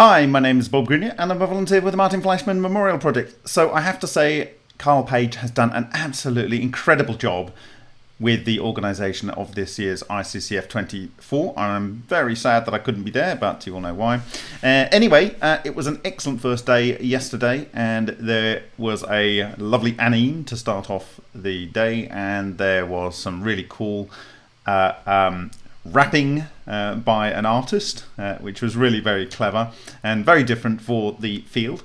Hi, my name is Bob Greenyer and I'm a volunteer with the Martin Fleischmann Memorial Project. So I have to say, Carl Page has done an absolutely incredible job with the organisation of this year's ICCF 24. I'm very sad that I couldn't be there, but you all know why. Uh, anyway, uh, it was an excellent first day yesterday, and there was a lovely anime to start off the day, and there was some really cool uh, um, rapping uh, by an artist, uh, which was really very clever and very different for the field.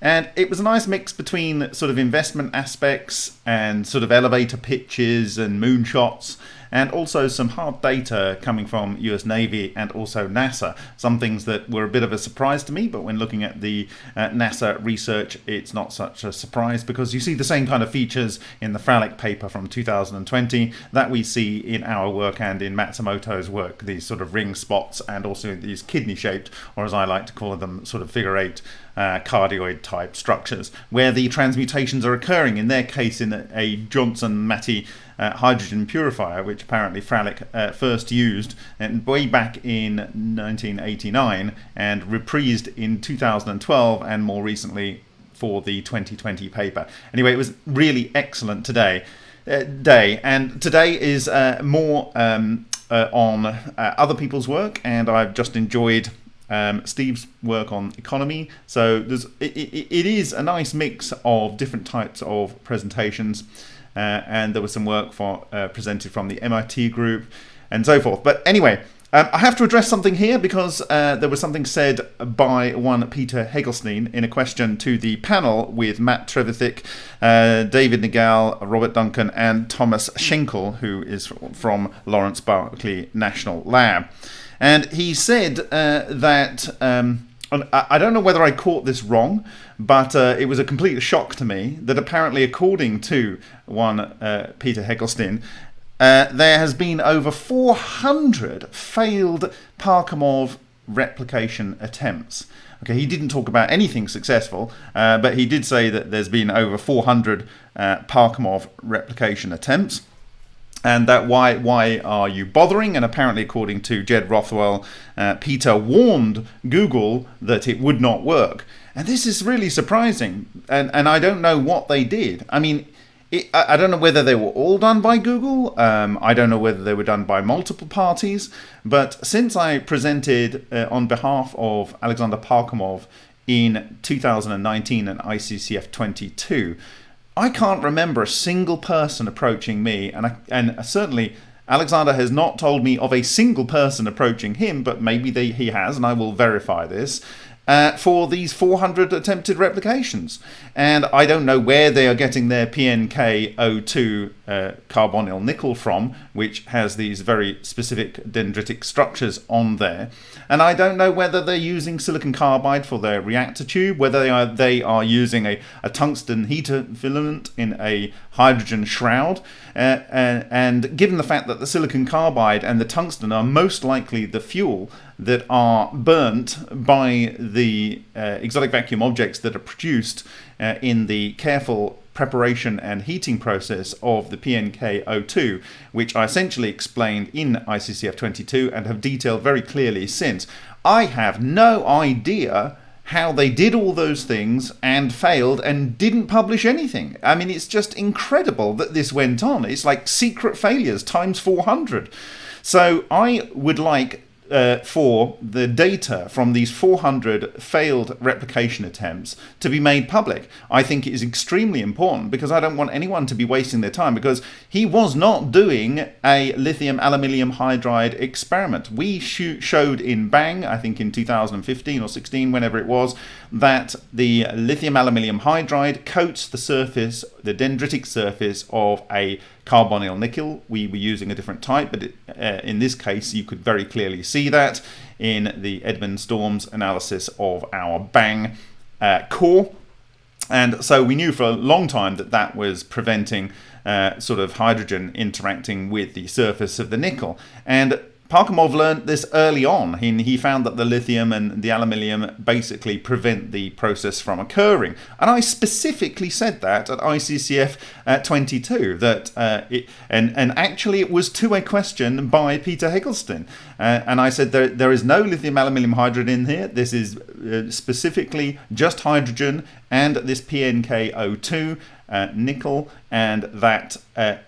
And it was a nice mix between sort of investment aspects and sort of elevator pitches and moonshots and also some hard data coming from US Navy and also NASA. Some things that were a bit of a surprise to me, but when looking at the uh, NASA research, it's not such a surprise because you see the same kind of features in the Fralick paper from 2020 that we see in our work and in Matsumoto's work, these sort of ring spots and also these kidney shaped, or as I like to call them, sort of figure eight uh, cardioid type structures, where the transmutations are occurring, in their case in a, a Johnson Matthey uh, hydrogen purifier, which apparently Fralick uh, first used and way back in 1989 and reprised in 2012 and more recently for the 2020 paper. Anyway, it was really excellent today. Uh, day and today is uh, more um, uh, on uh, other people's work and I've just enjoyed um, Steve's work on economy. So there's it, it, it is a nice mix of different types of presentations. Uh, and there was some work for uh, presented from the MIT group and so forth. But anyway, um, I have to address something here because uh, there was something said by one Peter Hagelstein in a question to the panel with Matt Trevithick, uh, David Nagel, Robert Duncan, and Thomas Schenkel, who is from Lawrence Berkeley National Lab. And he said uh, that. Um, I don't know whether I caught this wrong, but uh, it was a complete shock to me that apparently, according to one uh, Peter Hagelstein, uh, there has been over 400 failed Parkhomov replication attempts. Okay, he didn't talk about anything successful, uh, but he did say that there's been over 400 uh, Parkhomov replication attempts and that why why are you bothering? And apparently, according to Jed Rothwell, uh, Peter warned Google that it would not work. And this is really surprising. And and I don't know what they did. I mean. It, I don't know whether they were all done by Google. Um, I don't know whether they were done by multiple parties. But since I presented uh, on behalf of Alexander Parkhomov in 2019 and ICCF 22, I can't remember a single person approaching me, and I, and certainly Alexander has not told me of a single person approaching him, but maybe they, he has, and I will verify this uh, for these 400 attempted replications. And I don't know where they are getting their PNK02 uh, carbonyl nickel from, which has these very specific dendritic structures on there. And I don't know whether they're using silicon carbide for their reactor tube, whether they are, they are using a, a tungsten heater filament in a hydrogen shroud. Uh, and, and given the fact that the silicon carbide and the tungsten are most likely the fuel that are burnt by the uh, exotic vacuum objects that are produced uh, in the careful preparation and heating process of the PNK02, which I essentially explained in ICCF 22 and have detailed very clearly since. I have no idea how they did all those things and failed and didn't publish anything. I mean, it's just incredible that this went on. It's like secret failures times 400. So I would like uh, for the data from these 400 failed replication attempts to be made public. I think it is extremely important because I don't want anyone to be wasting their time because he was not doing a lithium aluminium hydride experiment. We showed in Bang, I think in 2015 or 16, whenever it was, that the lithium aluminium hydride coats the surface, the dendritic surface of a carbonyl nickel. We were using a different type, but it, uh, in this case, you could very clearly see that in the Edmund Storms analysis of our Bang uh, core. And so we knew for a long time that that was preventing uh, sort of hydrogen interacting with the surface of the nickel. And Parkhomov learned this early on. He, he found that the lithium and the aluminium basically prevent the process from occurring. And I specifically said that at ICCF uh, 22, that uh, it, and, and actually it was to a question by Peter Hagelstein. Uh, and I said there, there is no lithium aluminium hydride in here. This is uh, specifically just hydrogen and this PNK02 uh, nickel and that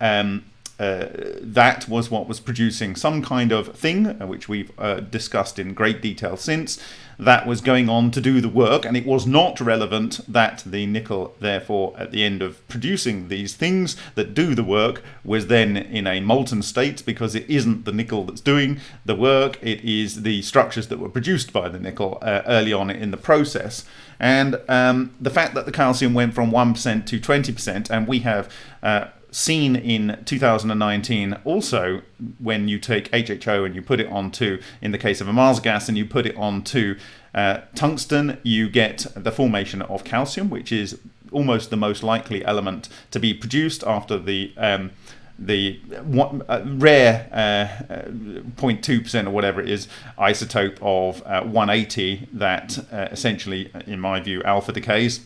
um, uh, that was what was producing some kind of thing, uh, which we've uh, discussed in great detail since, that was going on to do the work, and it was not relevant that the nickel, therefore, at the end of producing these things that do the work, was then in a molten state because it isn't the nickel that's doing the work, it is the structures that were produced by the nickel uh, early on in the process. And um, the fact that the calcium went from 1% to 20%, and we have uh, seen in 2019 also when you take HHO and you put it onto, in the case of a Mars gas, and you put it onto uh, tungsten, you get the formation of calcium, which is almost the most likely element to be produced after the um, the one, uh, rare 0.2% uh, or whatever it is isotope of uh, 180 that uh, essentially, in my view, alpha decays.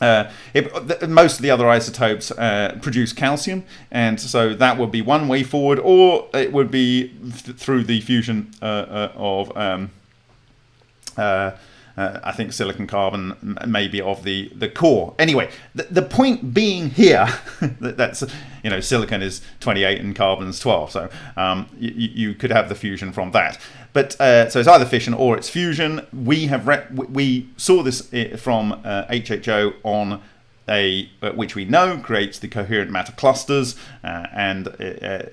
Uh, it, the, most of the other isotopes uh, produce calcium, and so that would be one way forward, or it would be th- through the fusion uh, uh of um, uh, I think silicon carbon may be of the, the core. Anyway, the, the point being here that that's you know silicon is 28 and carbon's 12, so um, you, could have the fusion from that. But uh, so it's either fission or it's fusion. We have we saw this uh, from uh, HHO on uh, which we know creates the coherent matter clusters, uh, and uh,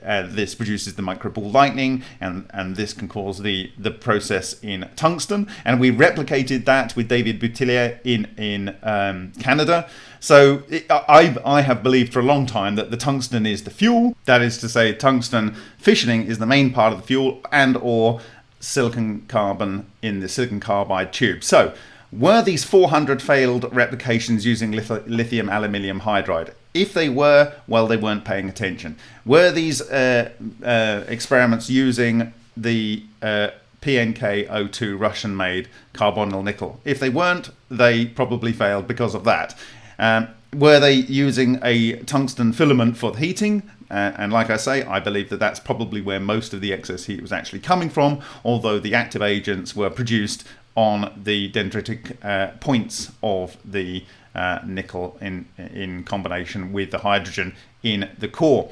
uh, this produces the microball lightning, and, and this can cause the, the process in tungsten. And we replicated that with David Boutillier in, in um, Canada. So it, I, I have believed for a long time that the tungsten is the fuel. That is to say, tungsten fissioning is the main part of the fuel, and or silicon carbon in the silicon carbide tube. So were these 400 failed replications using lithium aluminium hydride? If they were, well, they weren't paying attention. Were these uh, uh, experiments using the uh, PNK02 Russian made carbonyl nickel? If they weren't, they probably failed because of that. Um, were they using a tungsten filament for the heating? Uh, and like I say, I believe that that's probably where most of the excess heat was actually coming from, although the active agents were produced on the dendritic uh, points of the uh, nickel in, in combination with the hydrogen in the core.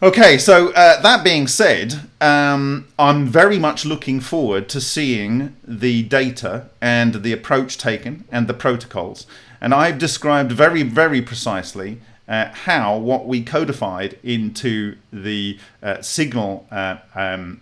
Okay, so uh, that being said, um, I'm very much looking forward to seeing the data and the approach taken and the protocols. And I've described very, very precisely uh, how what we codified into the uh, signal uh, um,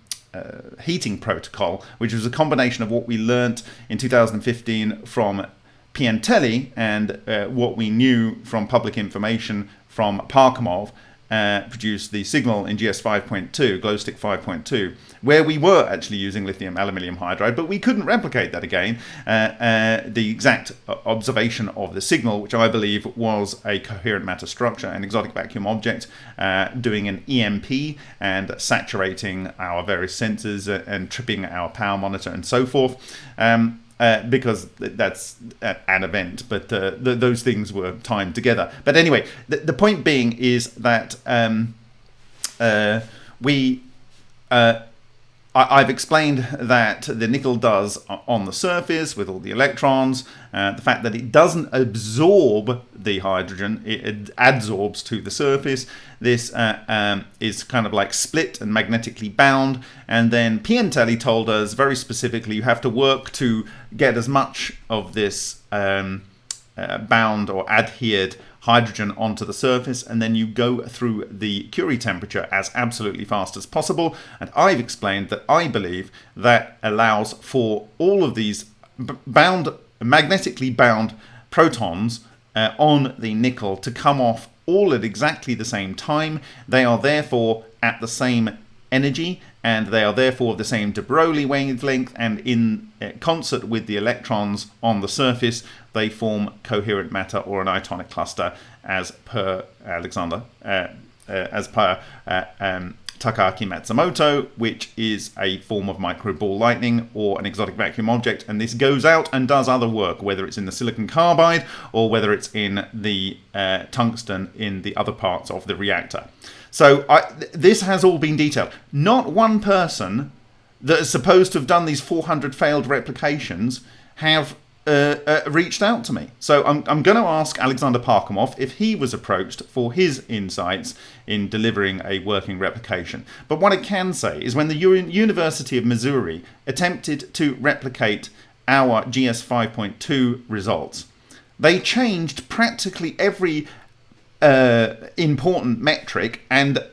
heating protocol, which was a combination of what we learnt in 2015 from Piantelli and uh, what we knew from public information from Parkhomov, uh, produced the signal in GS 5.2, Glowstick 5.2, where we were actually using lithium aluminium hydride, but we couldn't replicate that again. Uh, uh, the exact observation of the signal, which I believe was a coherent matter structure, an exotic vacuum object, uh, doing an EMP and saturating our various sensors and tripping our power monitor and so forth. Um, uh, because that's an event, but uh, th- those things were timed together. But anyway, the, the point being is that um, uh, we uh, I, have explained that the nickel does on the surface with all the electrons, uh, the fact that it doesn't absorb the hydrogen, it adsorbs to the surface. This uh, um, is kind of like split and magnetically bound. And then Piantelli told us very specifically you have to work to get as much of this um, uh, bound or adhered hydrogen onto the surface and then you go through the Curie temperature as absolutely fast as possible. And I've explained that I believe that allows for all of these bound, magnetically bound protons uh, on the nickel to come off all at exactly the same time. They are therefore at the same energy and they are therefore of the same de Broglie wavelength and in uh, concert with the electrons on the surface they form coherent matter or an itonic cluster as per Alexander uh, uh, as per uh, um, Takaaki Matsumoto, which is a form of micro ball lightning or an exotic vacuum object, and this goes out and does other work, whether it's in the silicon carbide or whether it's in the uh, tungsten in the other parts of the reactor. So I, th this has all been detailed. Not one person that is supposed to have done these 400 failed replications have uh, uh, reached out to me. So I'm, I'm going to ask Alexander Parkhomov if he was approached for his insights in delivering a working replication. But what I can say is when the U University of Missouri attempted to replicate our GS 5.2 results, they changed practically every uh, important metric and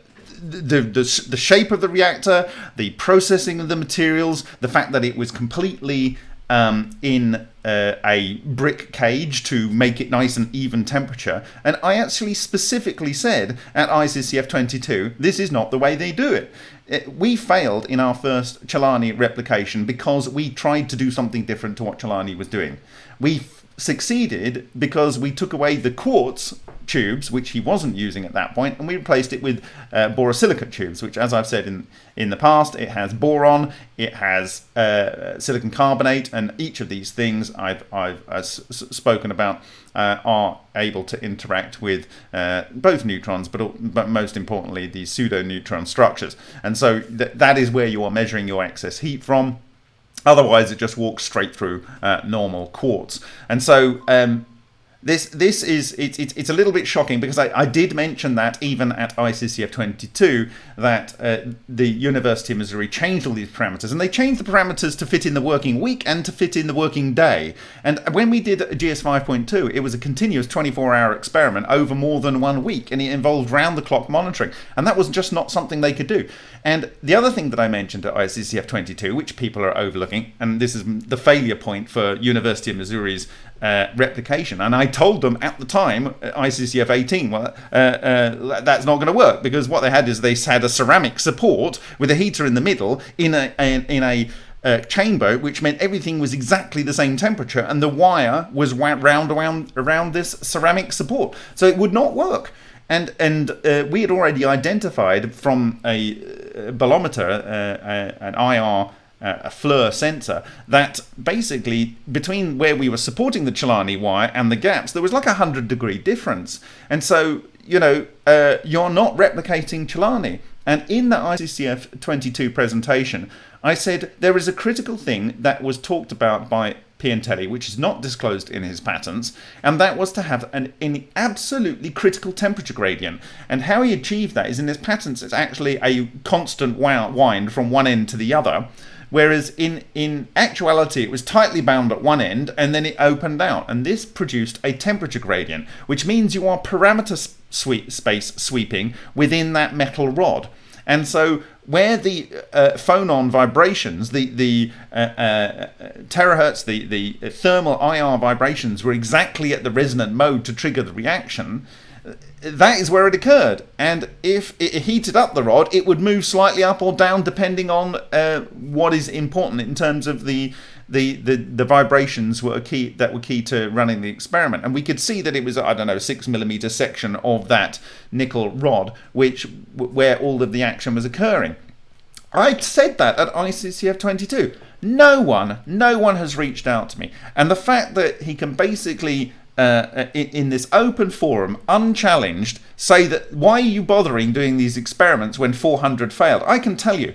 the, the, the shape of the reactor, the processing of the materials, the fact that it was completely um, in uh, a brick cage to make it nice and even temperature. And I actually specifically said at ICCF 22, this is not the way they do it. it we failed in our first Celani replication because we tried to do something different to what Celani was doing. We succeeded because we took away the quartz tubes, which he wasn't using at that point, and we replaced it with uh, borosilicate tubes, which, as I've said in in the past, it has boron, it has uh, silicon carbonate, and each of these things I've I've uh, spoken about uh, are able to interact with uh, both neutrons, but but most importantly the pseudo neutron structures, and so th that is where you are measuring your excess heat from. Otherwise, it just walks straight through uh, normal quartz. And so um, this this is it, it, it's a little bit shocking because I, I did mention that even at ICCF 22 that uh, the University of Missouri changed all these parameters and they changed the parameters to fit in the working week and to fit in the working day. And when we did GS 5.2 it was a continuous 24 hour experiment over more than one week and it involved round the clock monitoring. And that was just not something they could do. And the other thing that I mentioned at ICCF 22 which people are overlooking and this is the failure point for University of Missouri's uh, replication. And I told them at the time, uh, ICCF 18, well, uh, uh, that's not going to work because what they had is they had a ceramic support with a heater in the middle in a, in a uh, chamber, which meant everything was exactly the same temperature, and the wire was round around around this ceramic support, so it would not work. And and uh, we had already identified from a, a bolometer, uh, an IR a FLIR sensor that basically between where we were supporting the Celani wire and the gaps there was like a hundred degree difference. And so you know uh, you're not replicating Celani and in the ICCF 22 presentation I said there is a critical thing that was talked about by Piantelli, which is not disclosed in his patents, and that was to have an, an, absolutely critical temperature gradient. And how he achieved that is in his patents, it's actually a constant wind from one end to the other, Whereas in, in actuality, it was tightly bound at one end and then it opened out. And this produced a temperature gradient, which means you are parameter sweep, space sweeping within that metal rod. And so where the uh, phonon vibrations, the, the uh, uh, terahertz, the, the thermal IR vibrations were exactly at the resonant mode to trigger the reaction, that is where it occurred. And if it heated up the rod, it would move slightly up or down depending on uh, what is important in terms of the, the, the, the vibrations were key that were key to running the experiment. And we could see that it was, I don't know, six millimeter section of that nickel rod, which where all of the action was occurring. I said that at ICCF 22. No one, no one has reached out to me. And the fact that he can basically uh, in, in, this open forum, unchallenged, say that why are you bothering doing these experiments when 400 failed? I can tell you,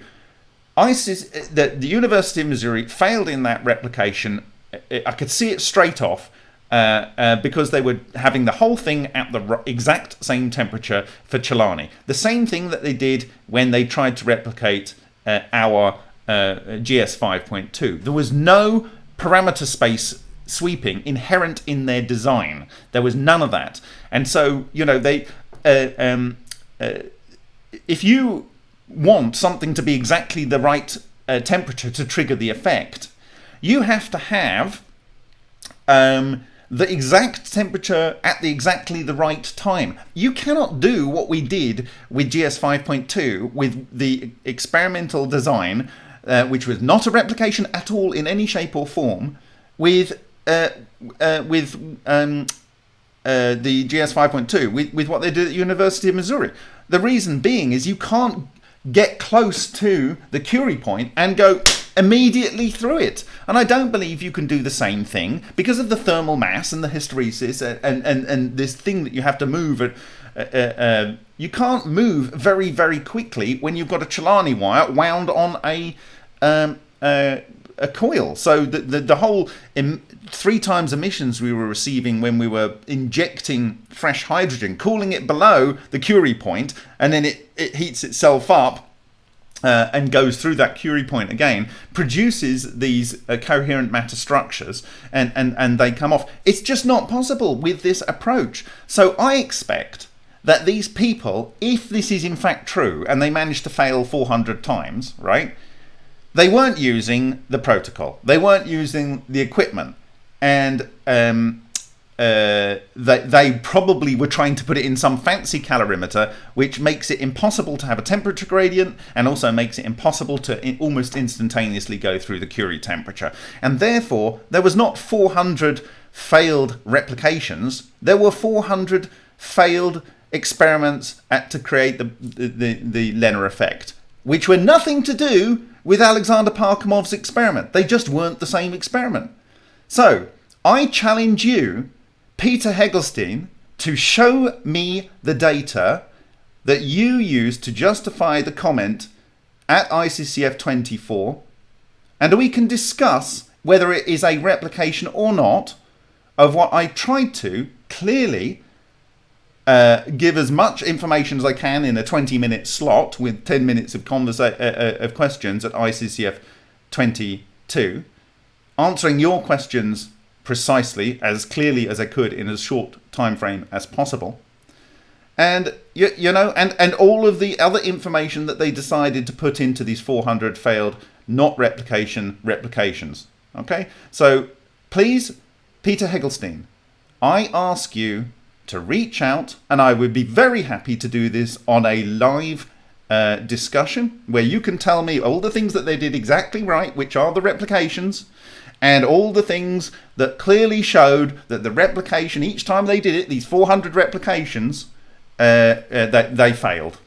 ISIS, uh, the, the University of Missouri failed in that replication. I could see it straight off. Uh, uh, because they were having the whole thing at the exact same temperature for Celani. The same thing that they did when they tried to replicate uh, our uh, GS 5.2. There was no parameter space sweeping inherent in their design. There was none of that. And so, you know, they, uh, um, uh, if you want something to be exactly the right uh, temperature to trigger the effect, you have to have um, the exact temperature at the exactly the right time. You cannot do what we did with GS 5.2 with the experimental design, uh, which was not a replication at all in any shape or form, with uh, uh, with um, uh, the GS 5.2 with, with what they did at University of Missouri. The reason being is you can't get close to the Curie point and go immediately through it. And I don't believe you can do the same thing because of the thermal mass and the hysteresis and, and, and this thing that you have to move. At, uh, uh, um, you can't move very, very quickly when you've got a Celani wire wound on a um, uh, a coil. So the the, the whole three times emissions we were receiving when we were injecting fresh hydrogen, cooling it below the Curie point, and then it, it heats itself up. Uh, and goes through that Curie point again, produces these uh, coherent matter structures, and, and, and they come off. It's just not possible with this approach. So I expect that these people, if this is in fact true, and they manage to fail 400 times, right? They weren't using the protocol. They weren't using the equipment, and um, uh, they, they probably were trying to put it in some fancy calorimeter, which makes it impossible to have a temperature gradient and also makes it impossible to in, almost instantaneously go through the Curie temperature. And therefore, there was not 400 failed replications, there were 400 failed experiments at, to create the, the, the, LENR effect, which were nothing to do with Alexander Parkhomov's experiment. They just weren't the same experiment. So, I challenge you, Peter Hagelstein, to show me the data that you used to justify the comment at ICCF 24, and we can discuss whether it is a replication or not of what I tried to clearly uh, give as much information as I can in a 20 minute slot with 10 minutes of, conversa- uh, uh, of questions at ICCF 22, answering your questions precisely as clearly as I could in as short time frame as possible. And you, you know, and, and all of the other information that they decided to put into these 400 failed not replication replications. Okay, so please, Peter Hagelstein, I ask you to reach out, and I would be very happy to do this on a live uh, discussion where you can tell me all the things that they did exactly right, which are the replications, and all the things that clearly showed that the replication, each time they did it, these 400 replications, uh, uh, that they failed.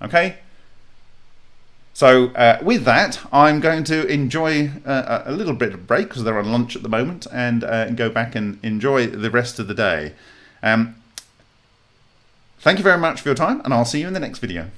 Okay? So uh, with that, I'm going to enjoy uh, a little bit of break because they're on lunch at the moment, and uh, go back and enjoy the rest of the day. Um, Thank you very much for your time, and I'll see you in the next video.